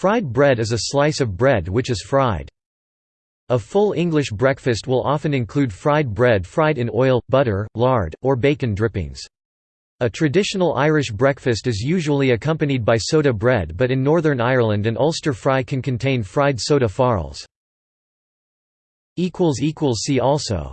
Fried bread is a slice of bread which is fried. A full English breakfast will often include fried bread fried in oil, butter, lard, or bacon drippings. A traditional Irish breakfast is usually accompanied by soda bread but in Northern Ireland an Ulster fry can contain fried soda farls. See also